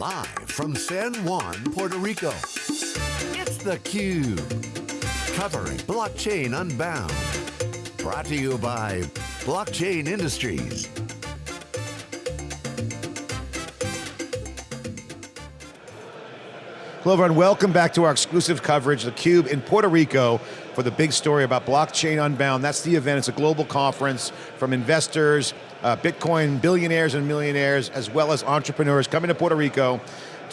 Live from San Juan, Puerto Rico, it's theCUBE. Covering Blockchain Unbound. Brought to you by Blockchain Industries. Hello everyone, welcome back to our exclusive coverage, theCUBE in Puerto Rico for the big story about Blockchain Unbound. That's the event, it's a global conference from investors, uh, Bitcoin billionaires and millionaires, as well as entrepreneurs coming to Puerto Rico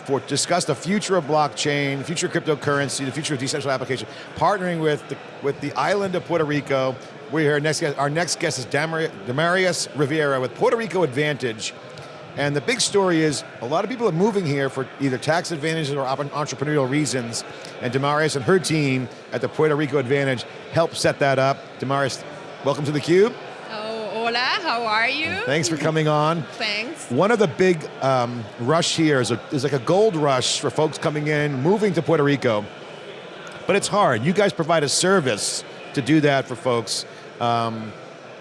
for discuss the future of blockchain, future of cryptocurrency, the future of decentralized application, partnering with the, with the island of Puerto Rico. We're here, next guest, our next guest is Damarius Rivera with Puerto Rico Advantage, and the big story is, a lot of people are moving here for either tax advantages or entrepreneurial reasons, and Damarius and her team at the Puerto Rico Advantage help set that up. Damarius, welcome to theCUBE. Hola, how are you? Thanks for coming on. Thanks. One of the big um, rush here is, a, is like a gold rush for folks coming in, moving to Puerto Rico, but it's hard. You guys provide a service to do that for folks. Um,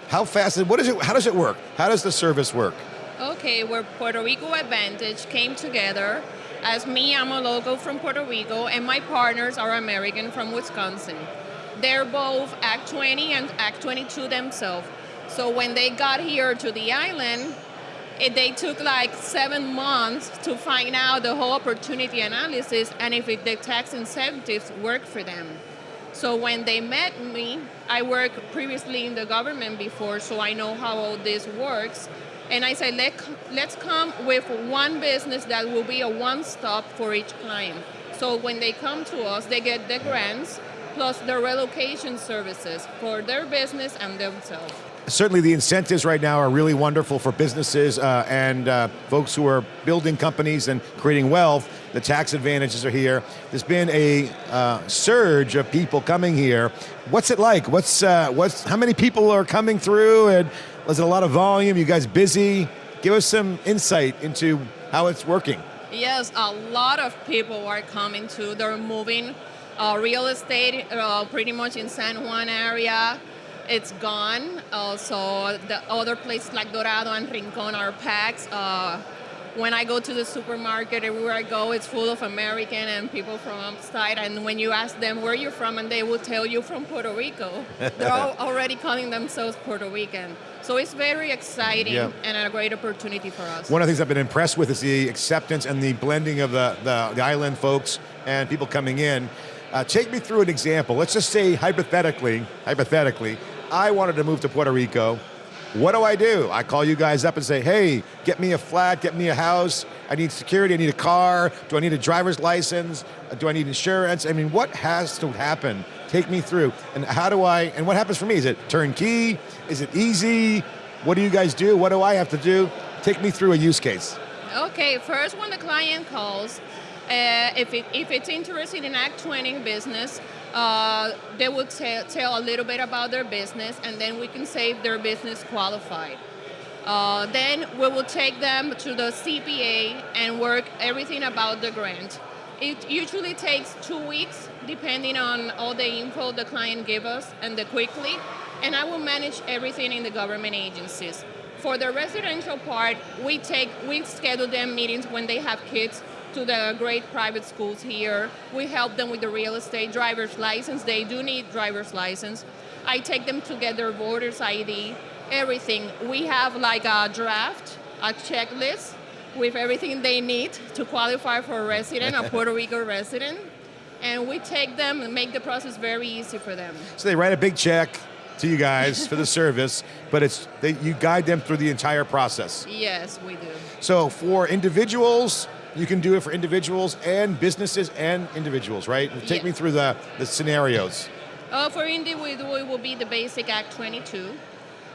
how fast, what is it, how does it work? How does the service work? Okay, where Puerto Rico Advantage came together as me, I'm a local from Puerto Rico, and my partners are American from Wisconsin. They're both Act 20 and Act 22 themselves. So when they got here to the island, it, they took like seven months to find out the whole opportunity analysis and if it, the tax incentives work for them. So when they met me, I worked previously in the government before, so I know how all this works. And I said, Let, let's come with one business that will be a one-stop for each client. So when they come to us, they get the grants plus the relocation services for their business and themselves. Certainly the incentives right now are really wonderful for businesses uh, and uh, folks who are building companies and creating wealth. The tax advantages are here. There's been a uh, surge of people coming here. What's it like? What's, uh, what's, how many people are coming through and was it a lot of volume? You guys busy? Give us some insight into how it's working. Yes, a lot of people are coming to. They're moving. Uh, real estate, uh, pretty much in San Juan area, it's gone. Uh, so the other places like Dorado and Rincon are packed. Uh, when I go to the supermarket, everywhere I go, it's full of American and people from outside. And when you ask them where you're from, and they will tell you from Puerto Rico, they're already calling themselves Puerto Rican. So it's very exciting yeah. and a great opportunity for us. One of the things I've been impressed with is the acceptance and the blending of the, the, the island folks and people coming in. Uh, take me through an example. Let's just say hypothetically, hypothetically, I wanted to move to Puerto Rico. What do I do? I call you guys up and say, hey, get me a flat, get me a house, I need security, I need a car, do I need a driver's license, do I need insurance? I mean, what has to happen? Take me through. And how do I, and what happens for me? Is it turnkey? Is it easy? What do you guys do? What do I have to do? Take me through a use case. Okay, first when the client calls, uh, if, it, if it's interested in Act 20 business, uh, they will tell a little bit about their business and then we can say their business qualified. Uh, then we will take them to the CPA and work everything about the grant. It usually takes two weeks depending on all the info the client give us and the quickly, and I will manage everything in the government agencies. For the residential part, we take we schedule them meetings when they have kids to the great private schools here. We help them with the real estate driver's license. They do need driver's license. I take them to get their voter's ID, everything. We have like a draft, a checklist with everything they need to qualify for a resident, a Puerto Rico resident. And we take them and make the process very easy for them. So they write a big check, to you guys for the service, but it's they, you guide them through the entire process. Yes, we do. So for individuals, you can do it for individuals and businesses and individuals, right? Take me through the, the scenarios. Uh, for individual, it will be the basic Act 22.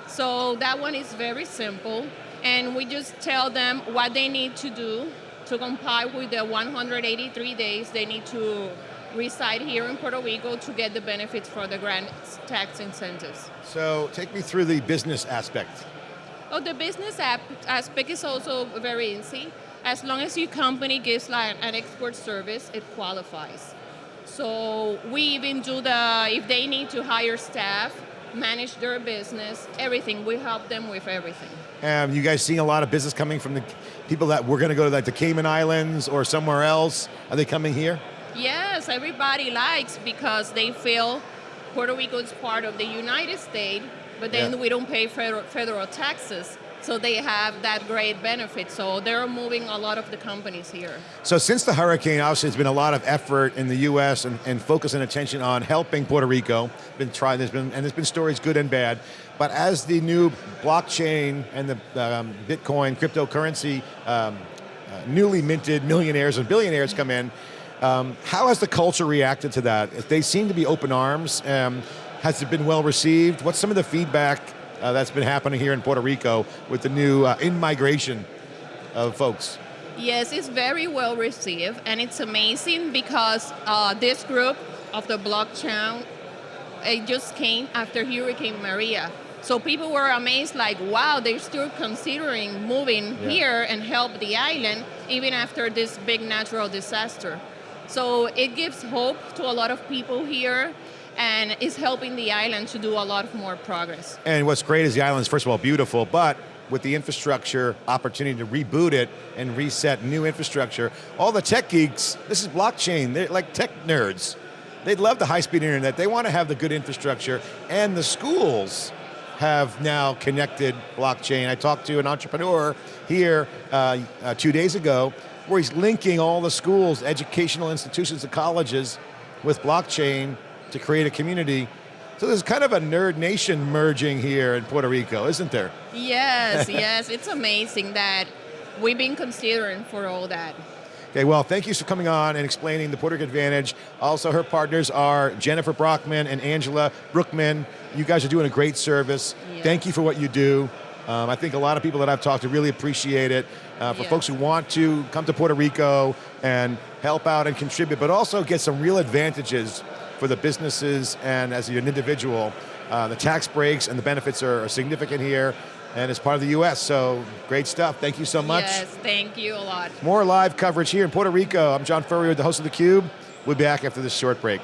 So that one is very simple, and we just tell them what they need to do to comply with the 183 days they need to reside here in Puerto Rico to get the benefits for the grant tax incentives. So take me through the business aspect. Oh, the business aspect is also very easy. As long as your company gives like an export service, it qualifies. So we even do the, if they need to hire staff, manage their business, everything. We help them with everything. Um, you guys seeing a lot of business coming from the people that were going to go to like the Cayman Islands or somewhere else? Are they coming here? Yes, everybody likes because they feel Puerto Rico is part of the United States, but then Yeah. we don't pay federal, federal taxes. So they have that great benefit. So they're moving a lot of the companies here. So since the hurricane, obviously there's been a lot of effort in the U.S. and, and focus and attention on helping Puerto Rico. Been tried, there's been, and there's been stories good and bad. But as the new blockchain and the um, Bitcoin cryptocurrency um, uh, newly minted millionaires and billionaires come in, um, how has the culture reacted to that? They seem to be open arms. Um, has it been well received? What's some of the feedback uh, that's been happening here in Puerto Rico with the new uh, in-migration of folks? Yes, it's very well received, and it's amazing because uh, this group of the blockchain it just came after Hurricane Maria. So people were amazed, like, wow, they're still considering moving Yeah. here and help the island even after this big natural disaster. So it gives hope to a lot of people here and is helping the island to do a lot more progress. And what's great is the island is first of all beautiful, but with the infrastructure opportunity to reboot it and reset new infrastructure, all the tech geeks, this is blockchain, they're like tech nerds. They'd love the high-speed internet, they want to have the good infrastructure, and the schools have now connected blockchain. I talked to an entrepreneur here uh, uh, two days ago where he's linking all the schools, educational institutions, and colleges with blockchain to create a community. So there's kind of a nerd nation merging here in Puerto Rico, isn't there? Yes, yes, it's amazing that we've been considering for all that. Okay, well, thank you for coming on and explaining the Puerto Rico Advantage. Also, her partners are Jennifer Brockman and Angela Brookman. You guys are doing a great service. Yeah. Thank you for what you do. Um, I think a lot of people that I've talked to really appreciate it. Uh, for Yeah. folks who want to come to Puerto Rico and help out and contribute, but also get some real advantages for the businesses and as an individual. Uh, the tax breaks and the benefits are, are significant here and it's part of the U.S., so great stuff. Thank you so much. Yes, thank you a lot. More live coverage here in Puerto Rico. I'm John Furrier, the host of theCUBE. We'll be back after this short break.